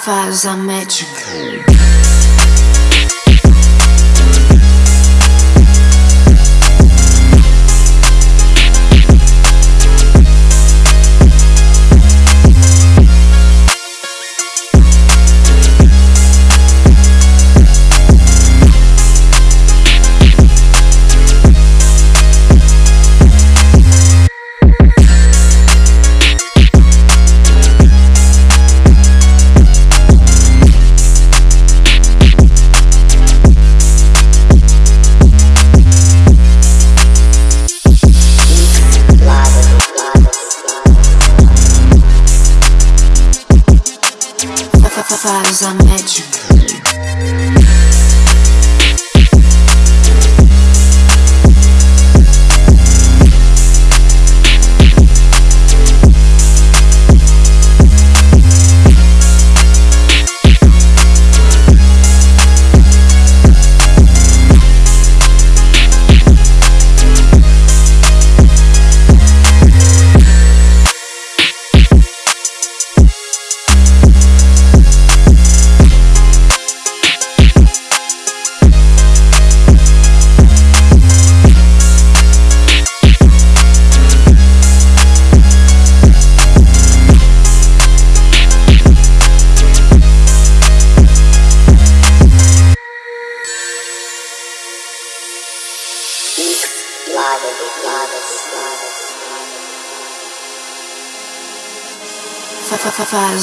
Faz a médica. Faz a médica. Faz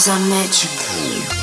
a médica.